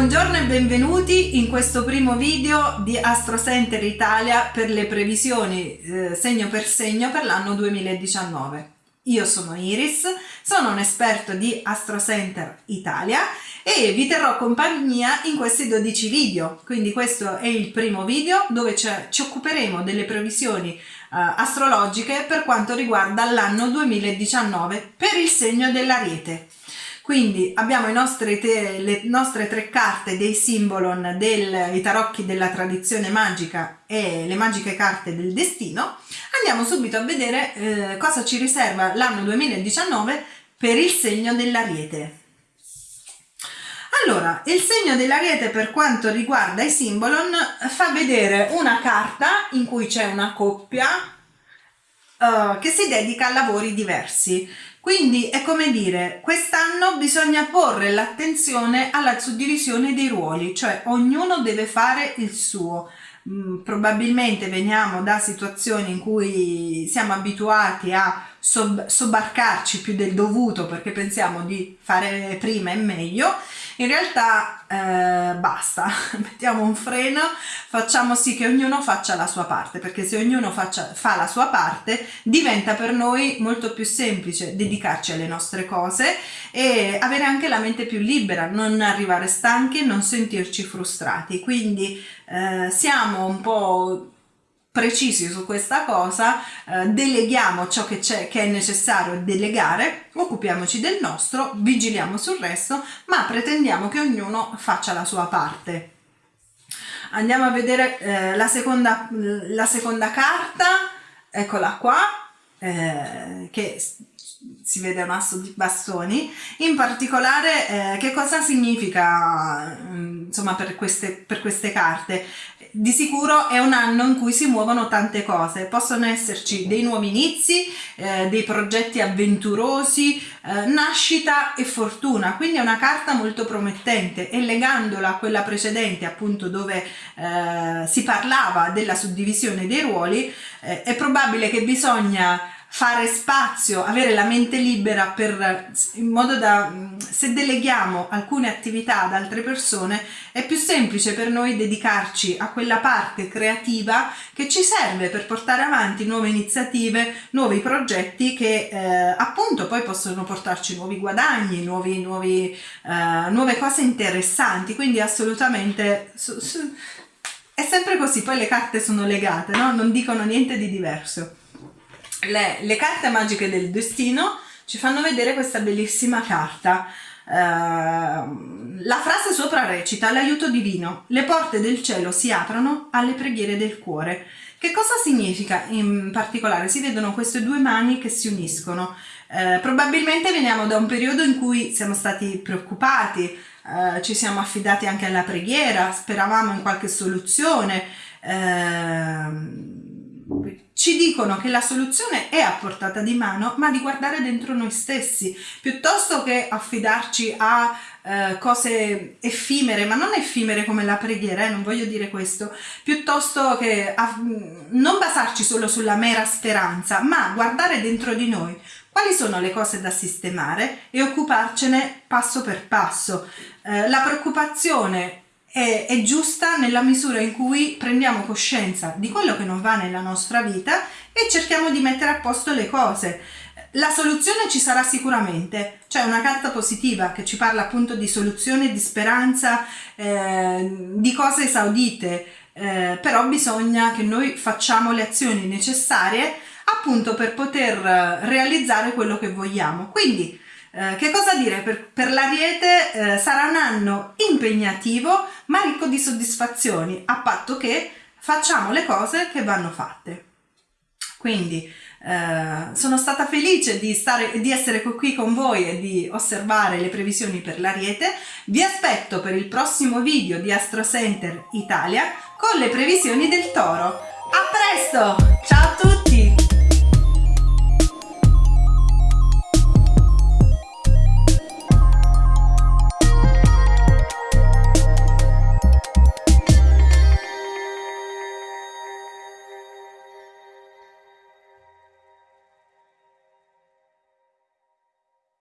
Buongiorno, e benvenuti in questo primo video di Astro Center Italia per le previsioni eh, segno per segno per l'anno 2019. Io sono Iris, sono un esperto di Astro Center Italia e vi terrò compagnia in questi 12 video. Quindi questo è il primo video dove ci occuperemo delle previsioni eh, astrologiche per quanto riguarda l'anno 2019 per il segno dell'Ariete. Quindi abbiamo te, le nostre tre carte dei simbolon dei tarocchi della tradizione magica e le magiche carte del destino. Andiamo subito a vedere eh, cosa ci riserva l'anno 2019 per il segno dell'ariete. Allora, il segno dell'ariete per quanto riguarda i simbolon fa vedere una carta in cui c'è una coppia uh, che si dedica a lavori diversi. Quindi è come dire, quest'anno bisogna porre l'attenzione alla suddivisione dei ruoli, cioè ognuno deve fare il suo. Mm, probabilmente veniamo da situazioni in cui siamo abituati a sob sobbarcarci più del dovuto perché pensiamo di fare prima e meglio in realtà eh, basta, mettiamo un freno, facciamo sì che ognuno faccia la sua parte, perché se ognuno faccia, fa la sua parte diventa per noi molto più semplice dedicarci alle nostre cose e avere anche la mente più libera, non arrivare stanchi, non sentirci frustrati. Quindi eh, siamo un po' precisi su questa cosa, eh, deleghiamo ciò che, che è necessario delegare, occupiamoci del nostro, vigiliamo sul resto, ma pretendiamo che ognuno faccia la sua parte. Andiamo a vedere eh, la, seconda, la seconda carta, eccola qua, eh, che si vede un asso di bastoni, in particolare eh, che cosa significa mm, insomma per queste, per queste carte? di sicuro è un anno in cui si muovono tante cose, possono esserci dei nuovi inizi, eh, dei progetti avventurosi, eh, nascita e fortuna, quindi è una carta molto promettente. E legandola a quella precedente appunto dove eh, si parlava della suddivisione dei ruoli, eh, è probabile che bisogna fare spazio, avere la mente libera per, in modo da, se deleghiamo alcune attività ad altre persone, è più semplice per noi dedicarci a quella parte creativa che ci serve per portare avanti nuove iniziative, nuovi progetti che eh, appunto poi possono portarci nuovi guadagni, nuovi, nuovi, eh, nuove cose interessanti, quindi assolutamente... Su, su, è sempre così, poi le carte sono legate, no? non dicono niente di diverso le, le carte magiche del destino ci fanno vedere questa bellissima carta. Uh, la frase sopra recita l'aiuto divino, le porte del cielo si aprono alle preghiere del cuore. Che cosa significa in particolare? Si vedono queste due mani che si uniscono. Uh, probabilmente veniamo da un periodo in cui siamo stati preoccupati, uh, ci siamo affidati anche alla preghiera, speravamo in qualche soluzione. Uh, ci dicono che la soluzione è a portata di mano, ma di guardare dentro noi stessi, piuttosto che affidarci a eh, cose effimere, ma non effimere come la preghiera, eh, non voglio dire questo, piuttosto che non basarci solo sulla mera speranza, ma guardare dentro di noi quali sono le cose da sistemare e occuparcene passo per passo. Eh, la preoccupazione è, è giusta nella misura in cui prendiamo coscienza di quello che non va nella nostra vita e cerchiamo di mettere a posto le cose. La soluzione ci sarà sicuramente, c'è una carta positiva che ci parla appunto di soluzione, di speranza, eh, di cose esaudite, eh, però bisogna che noi facciamo le azioni necessarie appunto per poter realizzare quello che vogliamo. Quindi eh, che cosa dire? Per, per l'Ariete eh, sarà un anno impegnativo ma ricco di soddisfazioni a patto che facciamo le cose che vanno fatte. Quindi eh, sono stata felice di, stare, di essere qui con voi e di osservare le previsioni per l'Ariete. Vi aspetto per il prossimo video di Astro Center Italia con le previsioni del Toro. A presto! Ciao a tutti!